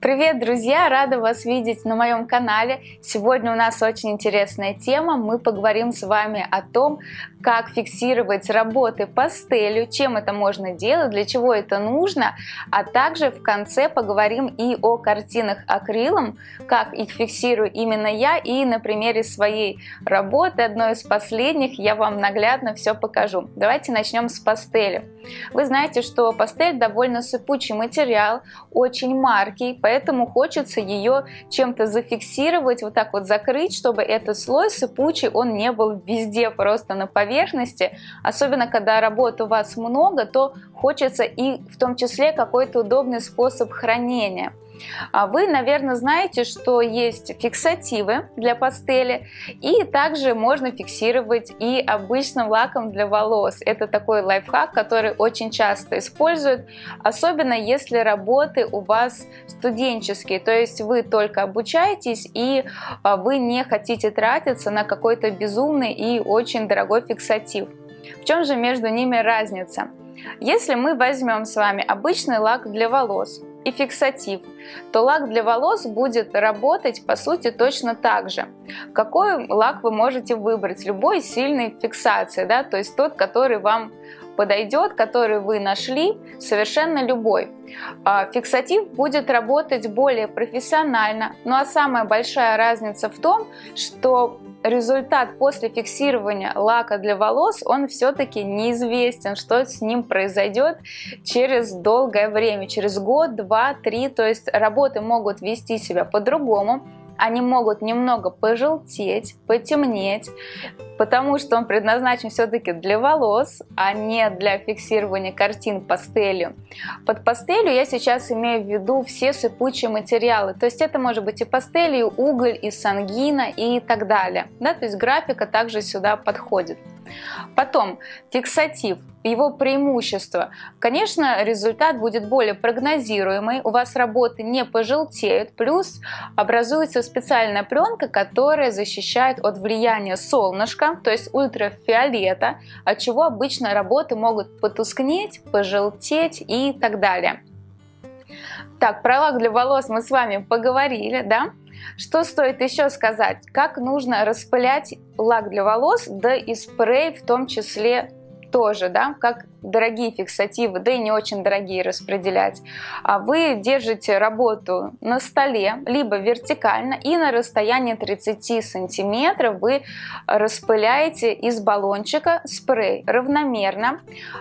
Привет, друзья! Рада вас видеть на моем канале. Сегодня у нас очень интересная тема. Мы поговорим с вами о том, как фиксировать работы пастелью, чем это можно делать, для чего это нужно, а также в конце поговорим и о картинах акрилом, как их фиксирую именно я, и на примере своей работы, одной из последних, я вам наглядно все покажу. Давайте начнем с пастели. Вы знаете, что пастель довольно сыпучий материал, очень маркий, поэтому хочется ее чем-то зафиксировать, вот так вот закрыть, чтобы этот слой сыпучий, он не был везде просто на поверхности. Особенно, когда работ у вас много, то хочется и в том числе какой-то удобный способ хранения. А вы, наверное, знаете, что есть фиксативы для пастели, и также можно фиксировать и обычным лаком для волос. Это такой лайфхак, который очень часто используют, особенно если работы у вас студенческие, то есть вы только обучаетесь и а, вы не хотите тратиться на какой-то безумный и очень дорогой фиксатив. В чем же между ними разница? Если мы возьмем с вами обычный лак для волос, и фиксатив, то лак для волос будет работать по сути точно так же. Какой лак вы можете выбрать? Любой сильной фиксации, да, то есть тот, который вам подойдет, который вы нашли, совершенно любой. А фиксатив будет работать более профессионально, ну а самая большая разница в том, что результат после фиксирования лака для волос, он все-таки неизвестен, что с ним произойдет через долгое время, через год, два, три, то есть работы могут вести себя по-другому, они могут немного пожелтеть, потемнеть, потому что он предназначен все-таки для волос, а не для фиксирования картин пастелью. Под пастелью я сейчас имею в виду все сыпучие материалы, то есть это может быть и пастель, и уголь, и сангина и так далее. Да? То есть графика также сюда подходит. Потом фиксатив, его преимущество. Конечно, результат будет более прогнозируемый, у вас работы не пожелтеют, плюс образуется специальная пленка, которая защищает от влияния солнышка, то есть ультрафиолета, от чего обычно работы могут потускнеть, пожелтеть и так далее. Так, про лак для волос мы с вами поговорили, да? Что стоит еще сказать? Как нужно распылять лак для волос, да и спрей в том числе тоже, да, как дорогие фиксативы, да и не очень дорогие распределять, а вы держите работу на столе, либо вертикально, и на расстоянии 30 сантиметров вы распыляете из баллончика спрей равномерно.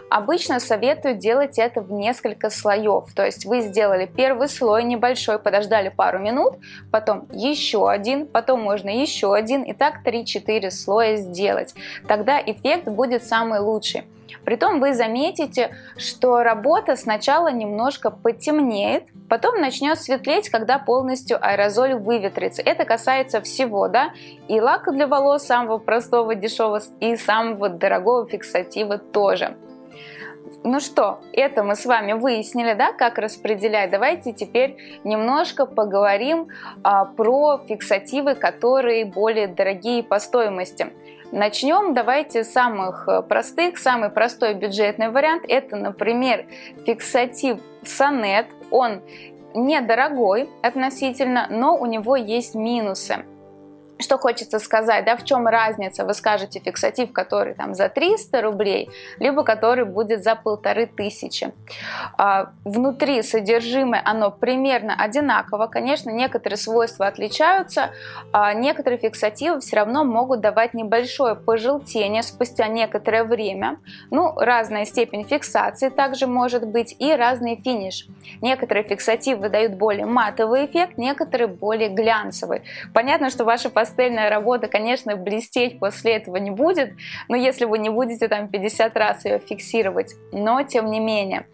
Обычно советую делать это в несколько слоев, то есть вы сделали первый слой небольшой, подождали пару минут, потом еще один, потом можно еще один, и так 3-4 слоя сделать. Тогда эффект будет самый лучший. Притом вы заметите, что работа сначала немножко потемнеет, потом начнет светлеть, когда полностью аэрозоль выветрится. Это касается всего, да, и лака для волос самого простого, дешевого, и самого дорогого фиксатива тоже. Ну что, это мы с вами выяснили, да, как распределять. Давайте теперь немножко поговорим а, про фиксативы, которые более дорогие по стоимости. Начнем давайте с самых э, простых. Самый простой бюджетный вариант это, например, фиксатив Сонет. Он недорогой относительно, но у него есть минусы. Что хочется сказать, да, в чем разница, вы скажете фиксатив, который там за 300 рублей, либо который будет за полторы тысячи. А, внутри содержимое, оно примерно одинаково, конечно, некоторые свойства отличаются, а некоторые фиксативы все равно могут давать небольшое пожелтение спустя некоторое время, ну, разная степень фиксации также может быть и разный финиш. Некоторые фиксативы дают более матовый эффект, некоторые более глянцевый. Понятно, что ваши пастельная работа, конечно, блестеть после этого не будет, но если вы не будете там 50 раз ее фиксировать, но тем не менее.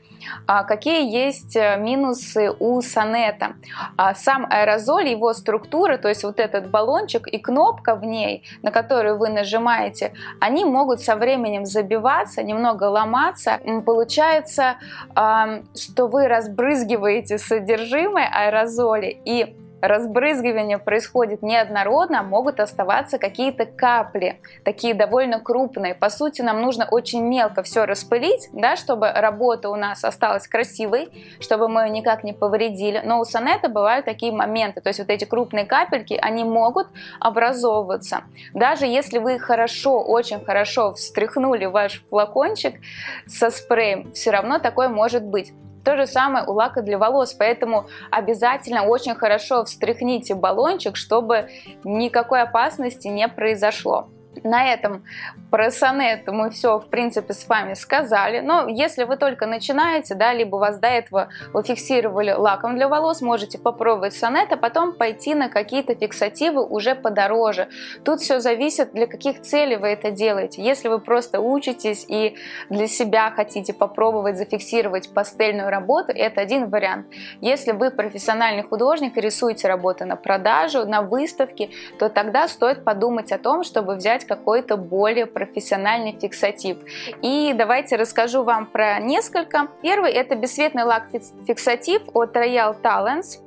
А какие есть э, минусы у сонета? А сам аэрозоль, его структура, то есть вот этот баллончик и кнопка в ней, на которую вы нажимаете, они могут со временем забиваться, немного ломаться. Получается, что вы разбрызгиваете содержимое аэрозоли и разбрызгивание происходит неоднородно, могут оставаться какие-то капли, такие довольно крупные. По сути, нам нужно очень мелко все распылить, да, чтобы работа у нас осталась красивой, чтобы мы ее никак не повредили. Но у сонета бывают такие моменты, то есть вот эти крупные капельки, они могут образовываться. Даже если вы хорошо, очень хорошо встряхнули ваш флакончик со спреем, все равно такое может быть. То же самое у лака для волос, поэтому обязательно очень хорошо встряхните баллончик, чтобы никакой опасности не произошло. На этом про сонет мы все, в принципе, с вами сказали. Но если вы только начинаете, да, либо вас до этого вы фиксировали лаком для волос, можете попробовать сонет, а потом пойти на какие-то фиксативы уже подороже. Тут все зависит, для каких целей вы это делаете. Если вы просто учитесь и для себя хотите попробовать зафиксировать пастельную работу, это один вариант. Если вы профессиональный художник и рисуете работы на продажу, на выставке, то тогда стоит подумать о том, чтобы взять какой-то более профессиональный фиксатив. И давайте расскажу вам про несколько. Первый это бесцветный лак фиксатив от Royal Talents.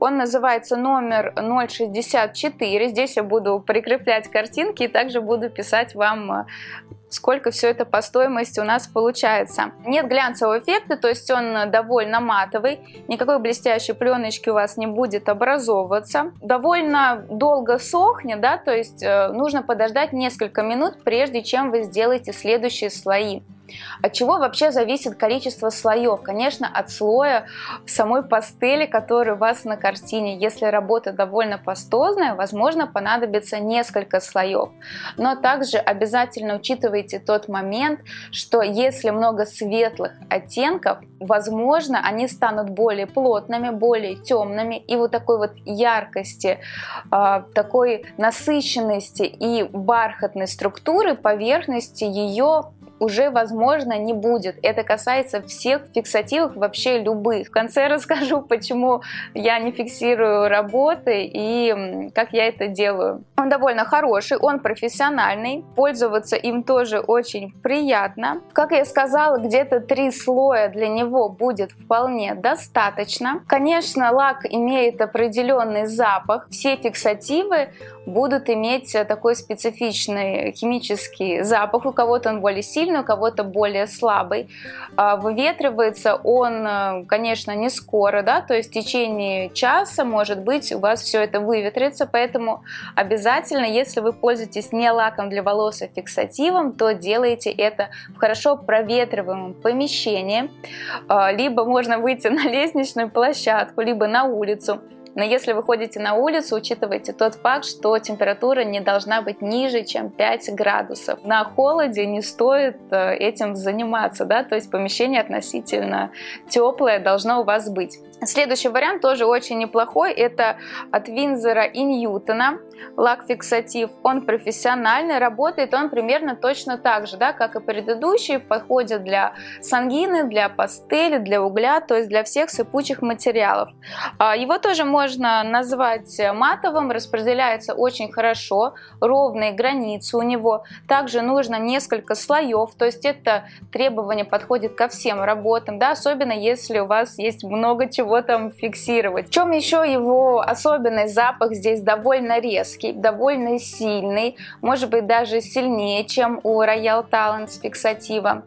Он называется номер 064. Здесь я буду прикреплять картинки и также буду писать вам сколько все это по стоимости у нас получается. Нет глянцевого эффекта, то есть он довольно матовый, никакой блестящей пленочки у вас не будет образовываться. Довольно долго сохнет, да, то есть э, нужно подождать несколько минут, прежде чем вы сделаете следующие слои. От чего вообще зависит количество слоев? Конечно, от слоя самой пастели, который у вас на картине. Если работа довольно пастозная, возможно, понадобится несколько слоев. Но также обязательно учитывайте тот момент, что если много светлых оттенков, возможно, они станут более плотными, более темными. И вот такой вот яркости, а, такой насыщенности и бархатной структуры поверхности ее уже, возможно, не будет. Это касается всех фиксативов, вообще любых. В конце расскажу, почему я не фиксирую работы и как я это делаю. Он довольно хороший, он профессиональный, пользоваться им тоже очень приятно. Как я сказала, где-то три слоя для него будет вполне достаточно. Конечно, лак имеет определенный запах. Все фиксативы будут иметь такой специфичный химический запах. У кого-то он более сильный, у кого-то более слабый. А, выветривается он, э, конечно, не скоро, да, то есть в течение часа, может быть, у вас все это выветрится, поэтому обязательно, если вы пользуетесь не лаком для волос, а фиксативом, то делайте это в хорошо проветриваемом помещении, а, либо можно выйти на лестничную площадку, либо на улицу, но если вы ходите на улицу, учитывайте тот факт, что температура не должна быть ниже, чем 5 градусов. На холоде не стоит э, этим заниматься, да, то есть помещение относительно теплое должно у вас быть. Следующий вариант тоже очень неплохой, это от Винзера и Ньютона, лак-фиксатив. Он профессиональный, работает он примерно точно так же, да, как и предыдущий, подходит для сангины, для пастели, для угля, то есть для всех сыпучих материалов. А, его тоже можно назвать матовым, распределяется очень хорошо, ровные границы у него. Также нужно несколько слоев, то есть это требование подходит ко всем работам, да, особенно если у вас есть много чего его там фиксировать. В чем еще его особенный запах здесь довольно резкий, довольно сильный, может быть даже сильнее, чем у Royal Talents фиксатива.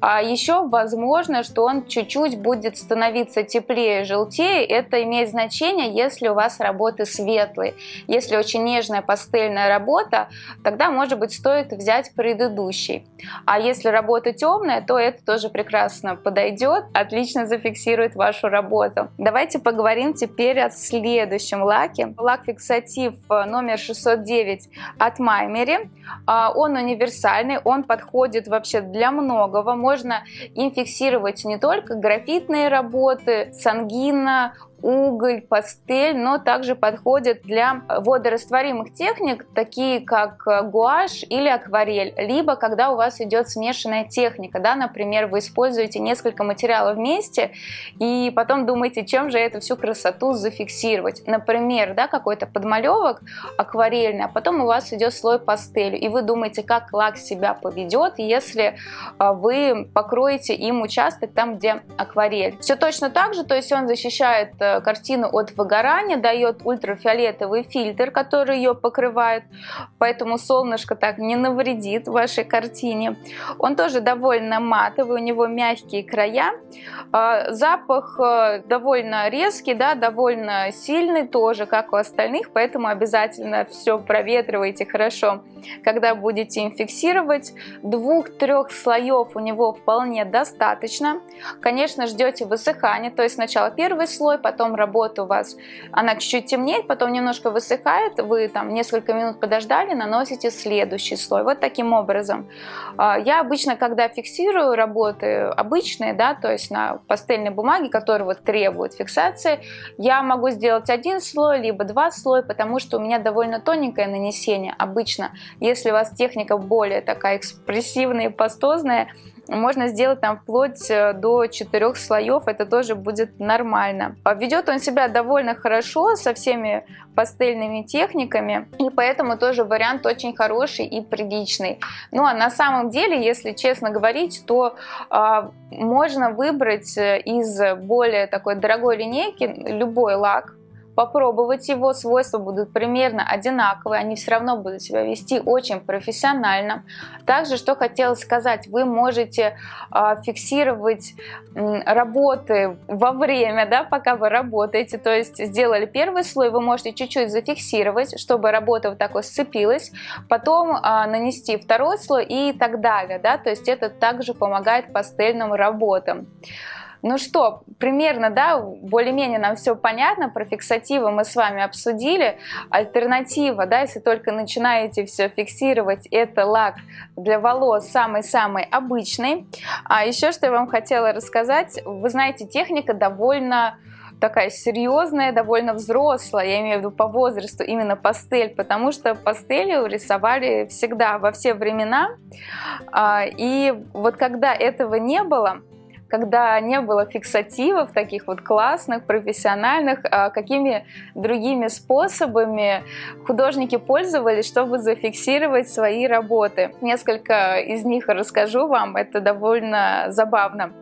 А еще возможно, что он чуть-чуть будет становиться теплее, желтее. Это имеет значение, если у вас работы светлые. Если очень нежная пастельная работа, тогда может быть стоит взять предыдущий. А если работа темная, то это тоже прекрасно подойдет, отлично зафиксирует вашу работу. Давайте поговорим теперь о следующем лаке. Лак фиксатив э, номер 609 от Маймери. А, он универсальный, он подходит вообще для многого. Можно им фиксировать не только графитные работы, сангина, уголь, пастель, но также подходят для водорастворимых техник, такие как гуашь или акварель, либо когда у вас идет смешанная техника, да, например, вы используете несколько материалов вместе и потом думаете, чем же эту всю красоту зафиксировать. Например, да, какой-то подмалевок акварельный, а потом у вас идет слой пастелью, и вы думаете, как лак себя поведет, если а, вы покроете им участок там, где акварель. Все точно так же, то есть он защищает э, э, картину от выгорания, дает ультрафиолетовый фильтр, который ее покрывает, поэтому солнышко так не навредит вашей картине. Он тоже довольно матовый, у него мягкие края. А, запах э, довольно резкий, да, довольно сильный тоже, как у остальных, поэтому обязательно все проветривайте хорошо, когда будете им фиксировать. Двух-трех слоев у него вполне достаточно. Конечно, ждете высыхания, то есть сначала первый слой, потом работа у вас, она чуть-чуть темнеет, потом немножко высыхает, вы там несколько минут подождали, наносите следующий слой. Вот таким образом. А, я обычно, когда фиксирую работы обычные, да, то есть на пастельной бумаге, которые вот требуют фиксации, я могу сделать один слой, либо два слоя, потому что у меня довольно тоненькое нанесение обычно. Если у вас техника более такая экспрессивная и пастозная, можно сделать там вплоть э, до четырех слоев, это тоже будет нормально. А ведет он себя довольно хорошо со всеми пастельными техниками, и поэтому тоже вариант очень хороший и приличный. Ну а на самом деле, если честно говорить, то э, можно выбрать э, из более такой дорогой линейки любой лак, попробовать его, свойства будут примерно одинаковые, они все равно будут себя вести очень профессионально. Также, что хотела сказать, вы можете э, фиксировать работы во время, да, пока вы работаете, то есть сделали первый слой, вы можете чуть-чуть зафиксировать, чтобы работа вот так вот сцепилась, потом э, нанести второй слой и так далее, да, то есть это также помогает пастельным работам. Ну что, примерно, да, более-менее нам все понятно, про фиксативы мы с вами обсудили. Альтернатива, да, если только начинаете все фиксировать, это лак для волос самый-самый обычный. А еще что я вам хотела рассказать, вы знаете, техника довольно такая серьезная, довольно взрослая, я имею в виду по возрасту, именно пастель, потому что пастелью рисовали всегда, во все времена. А, и вот когда этого не было, когда не было фиксативов таких вот классных, профессиональных, а какими другими способами художники пользовались, чтобы зафиксировать свои работы. Несколько из них расскажу вам, это довольно забавно.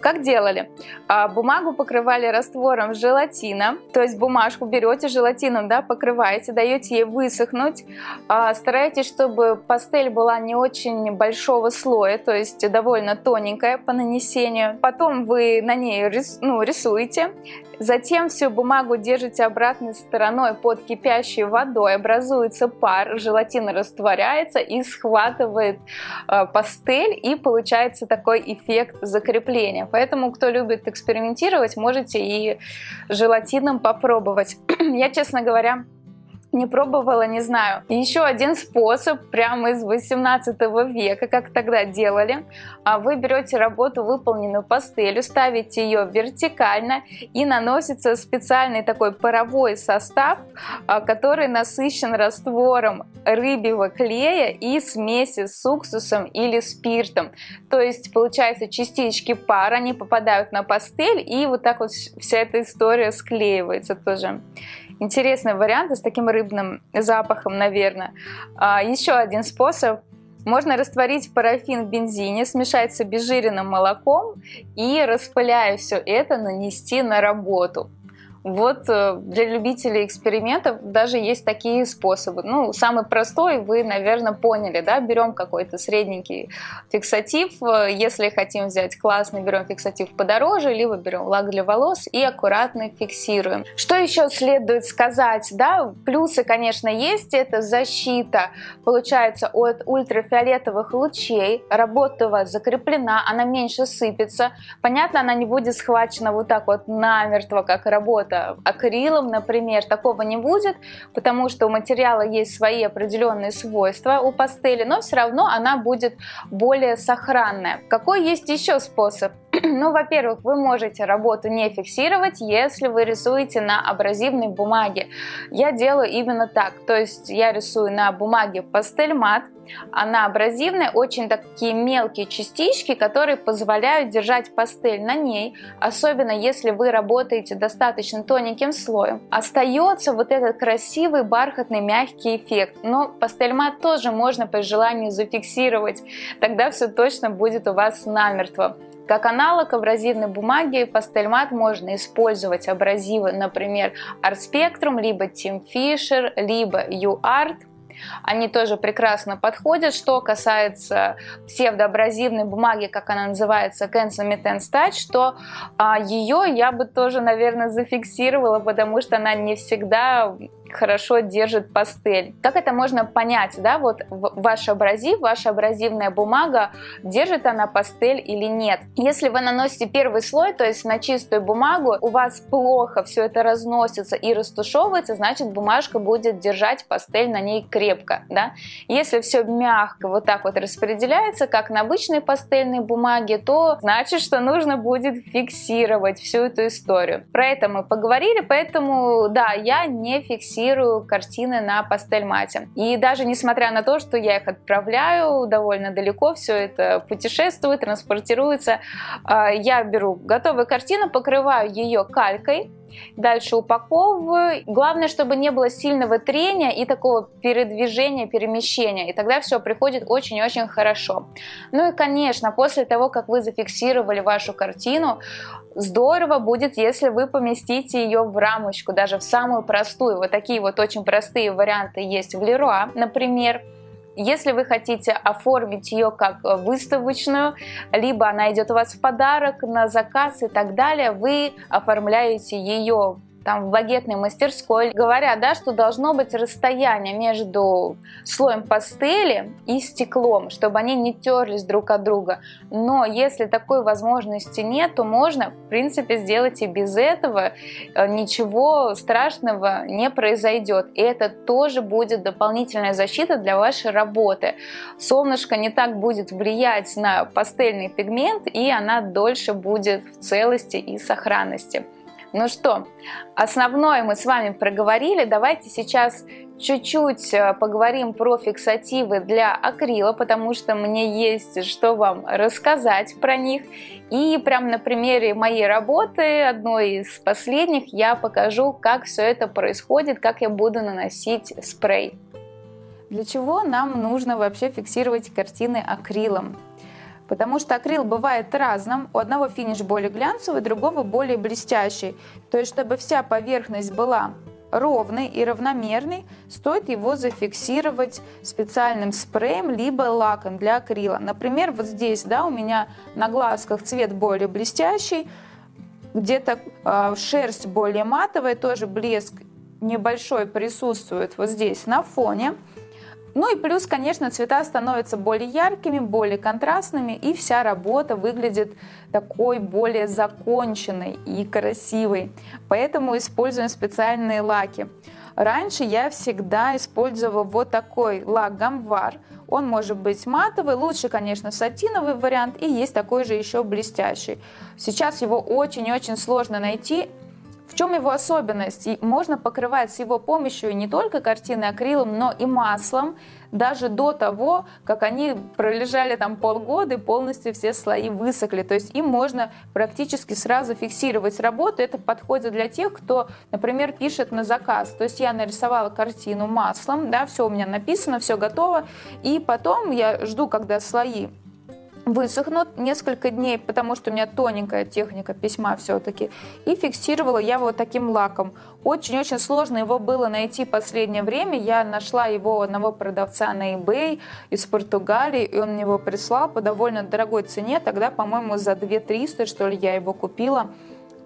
Как делали? А, бумагу покрывали раствором желатина, то есть бумажку берете желатином, да, покрываете, даете ей высохнуть, а, старайтесь, чтобы пастель была не очень большого слоя, то есть довольно тоненькая по нанесению. Потом вы на ней рис, ну, рисуете, затем всю бумагу держите обратной стороной под кипящей водой, образуется пар, желатин растворяется и схватывает э, пастель, и получается такой эффект закрепления. Поэтому, кто любит экспериментировать, можете и желатином попробовать. Я, честно говоря, не пробовала, не знаю. Еще один способ прямо из 18 века, как тогда делали. А вы берете работу, выполненную пастелью, ставите ее вертикально и наносится специальный такой паровой состав, а, который насыщен раствором рыбьего клея и смеси с уксусом или спиртом. То есть получается частички пара, они попадают на пастель и вот так вот вся эта история склеивается тоже. Интересный вариант с таким рыбным запахом, наверное. А, еще один способ. Можно растворить парафин в бензине, смешать с обезжиренным молоком и, распыляя все это, нанести на работу. Вот э, для любителей экспериментов даже есть такие способы. Ну, самый простой, вы, наверное, поняли, да, берем какой-то средненький фиксатив, э, если хотим взять классный, берем фиксатив подороже, либо берем лак для волос и аккуратно фиксируем. Что еще следует сказать, да, плюсы, конечно, есть, это защита, получается, от ультрафиолетовых лучей, работа у вас закреплена, она меньше сыпется, понятно, она не будет схвачена вот так вот намертво, как работа акрилом, например, такого не будет, потому что у материала есть свои определенные свойства у пастели, но все равно она будет более сохранная. Какой есть еще способ? Ну, во-первых, вы можете работу не фиксировать, если вы рисуете на абразивной бумаге. Я делаю именно так, то есть я рисую на бумаге пастель мат, она абразивная, очень такие мелкие частички, которые позволяют держать пастель на ней, особенно если вы работаете достаточно тоненьким слоем. Остается вот этот красивый бархатный мягкий эффект, но пастель мат тоже можно по желанию зафиксировать, тогда все точно будет у вас намертво. Как аналог абразивной бумаги пастель мат можно использовать абразивы, например, Art Spectrum, либо Team Fisher, либо UArt. Они тоже прекрасно подходят. Что касается псевдоабразивной бумаги, как она называется, Metense Touch, то а, ее я бы тоже, наверное, зафиксировала, потому что она не всегда хорошо держит пастель. Как это можно понять, да, вот ваш абразив, ваша абразивная бумага, держит она пастель или нет. Если вы наносите первый слой, то есть на чистую бумагу, у вас плохо все это разносится и растушевывается, значит бумажка будет держать пастель на ней крепко, да. Если все мягко вот так вот распределяется, как на обычной пастельной бумаге, то значит, что нужно будет фиксировать всю эту историю. Про это мы поговорили, поэтому, да, я не фиксирую фиксирую картины на пастель-мате. И даже несмотря на то, что я их отправляю довольно далеко, все это путешествует, транспортируется, а, я беру готовую картину, покрываю ее калькой, Дальше упаковываю. Главное, чтобы не было сильного трения и такого передвижения, перемещения. И тогда все приходит очень-очень хорошо. Ну и, конечно, после того, как вы зафиксировали вашу картину, здорово будет, если вы поместите ее в рамочку, даже в самую простую. Вот такие вот очень простые варианты есть в Леруа, например. Если вы хотите оформить ее как выставочную, либо она идет у вас в подарок на заказ и так далее, вы оформляете ее там в багетной мастерской, говорят, да, что должно быть расстояние между слоем пастели и стеклом, чтобы они не терлись друг от друга. Но если такой возможности нет, то можно, в принципе, сделать и без этого. Э, ничего страшного не произойдет. И это тоже будет дополнительная защита для вашей работы. Солнышко не так будет влиять на пастельный пигмент, и она дольше будет в целости и сохранности. Ну что, основное мы с вами проговорили. Давайте сейчас чуть-чуть э, поговорим про фиксативы для акрила, потому что мне есть что вам рассказать про них. И прямо на примере моей работы, одной из последних, я покажу, как все это происходит, как я буду наносить спрей. Для чего нам нужно вообще фиксировать картины акрилом? Потому что акрил бывает разным. У одного финиш более глянцевый, другого более блестящий. То есть, чтобы вся поверхность была ровный и равномерный, стоит его зафиксировать специальным спреем либо лаком для акрила. Например, вот здесь да, у меня на глазках цвет более блестящий, где-то э, шерсть более матовая, тоже блеск небольшой присутствует вот здесь на фоне. Ну и плюс, конечно, цвета становятся более яркими, более контрастными, и вся работа выглядит такой более законченной и красивой. Поэтому используем специальные лаки. Раньше я всегда использовала вот такой лак Гамвар. Он может быть матовый, лучше, конечно, сатиновый вариант, и есть такой же еще блестящий. Сейчас его очень-очень сложно найти, в чем его особенность? И можно покрывать с его помощью не только картины акрилом, но и маслом, даже до того, как они пролежали там полгода и полностью все слои высохли. То есть им можно практически сразу фиксировать работу. Это подходит для тех, кто, например, пишет на заказ. То есть я нарисовала картину маслом, да, все у меня написано, все готово. И потом я жду, когда слои высохнут несколько дней, потому что у меня тоненькая техника письма все-таки. И фиксировала я вот таким лаком. Очень-очень сложно его было найти в последнее время. Я нашла его одного продавца на eBay из Португалии, и он мне его прислал по довольно дорогой цене. Тогда, по-моему, за 2 300, что ли, я его купила.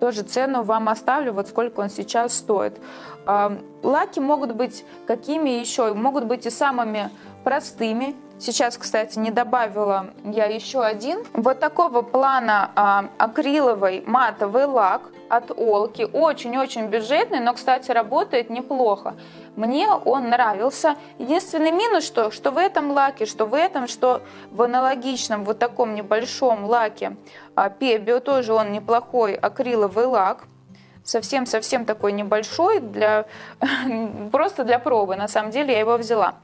Тоже цену вам оставлю, вот сколько он сейчас стоит. Лаки могут быть какими еще? Могут быть и самыми простыми, Сейчас, кстати, не добавила я еще один. Вот такого плана а, акриловый матовый лак от Олки. Очень-очень бюджетный, но, кстати, работает неплохо. Мне он нравился. Единственный минус, что, что в этом лаке, что в этом, что в аналогичном вот таком небольшом лаке а, Пебио тоже он неплохой акриловый лак совсем-совсем такой небольшой, для, просто для пробы, на самом деле я его взяла.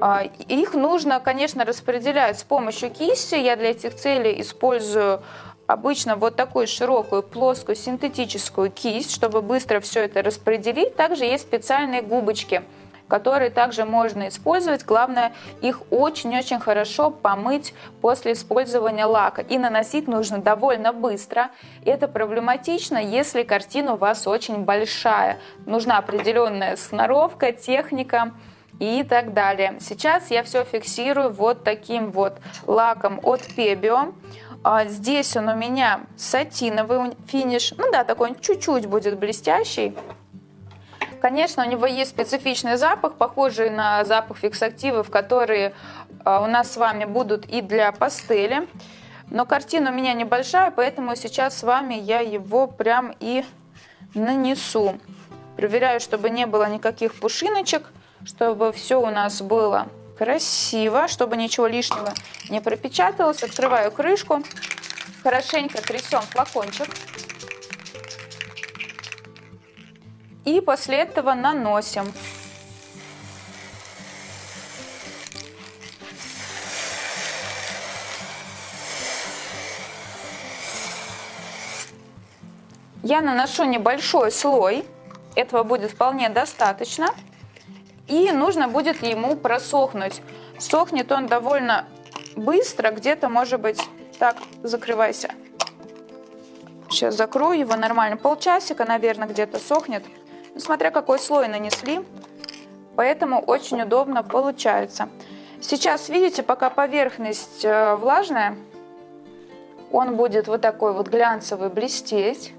А, их нужно, конечно, распределять с помощью кисти. Я для этих целей использую обычно вот такую широкую, плоскую, синтетическую кисть, чтобы быстро все это распределить. Также есть специальные губочки. которые также можно использовать. Главное их очень-очень хорошо помыть после использования лака. И наносить нужно довольно быстро. Это проблематично, если картина у вас очень большая. Нужна определенная сноровка, техника и так далее. Сейчас я все фиксирую вот таким вот лаком от Pebio. А здесь он у меня сатиновый финиш. Ну да, такой он чуть-чуть будет блестящий. Конечно, у него есть специфичный запах, похожий на запах фиксативов, которые а, у нас с вами будут и для пастели. Но картина у меня небольшая, поэтому сейчас с вами я его прям и нанесу. Проверяю, чтобы не было никаких пушиночек чтобы все у нас было красиво, чтобы ничего лишнего не пропечаталось. Открываю крышку, хорошенько трясем флакончик. И после этого наносим. Я наношу небольшой слой, этого будет вполне достаточно. И нужно будет ему просохнуть. Сохнет он довольно быстро, где-то, может быть, так, закрывайся. Сейчас закрою его нормально. Полчасика, наверное, где-то сохнет. Ну, смотря какой слой нанесли. Поэтому очень удобно получается. Сейчас, видите, пока поверхность э, влажная, он будет вот такой вот глянцевый блестеть.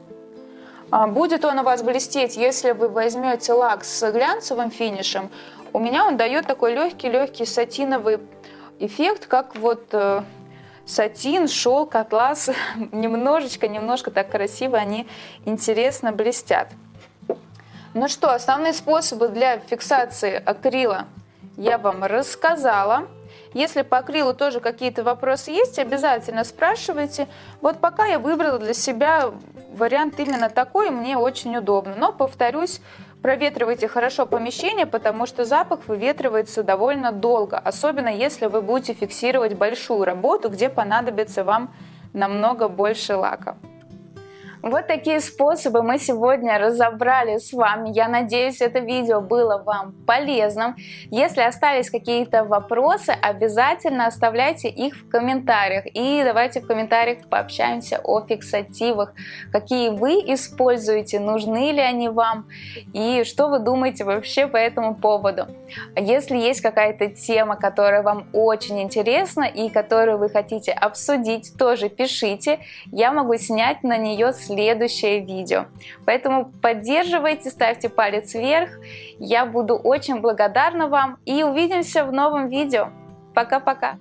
А, будет он у вас блестеть, если вы возьмете лак с глянцевым финишем. У меня он дает такой легкий-легкий сатиновый эффект, как вот э, сатин, шелк, атлас. немножечко, немножко так красиво они интересно блестят. Ну что, основные способы для фиксации акрила я вам рассказала. Если по акрилу тоже какие-то вопросы есть, обязательно спрашивайте. Вот пока я выбрала для себя вариант именно такой, мне очень удобно. Но, повторюсь, проветривайте хорошо помещение, потому что запах выветривается довольно долго, особенно если вы будете фиксировать большую работу, где понадобится вам намного больше лака. Вот такие способы мы сегодня разобрали с вами. Я надеюсь, это видео было вам полезным. Если остались какие-то вопросы, обязательно оставляйте их в комментариях. И давайте в комментариях пообщаемся о фиксативах. Какие вы используете, нужны ли они вам и что вы думаете вообще по этому поводу. Если есть какая-то тема, которая вам очень интересна и которую вы хотите обсудить, тоже пишите. Я могу снять на нее следующий следующее видео. Поэтому поддерживайте, ставьте палец вверх. Я буду очень благодарна вам и увидимся в новом видео. Пока-пока!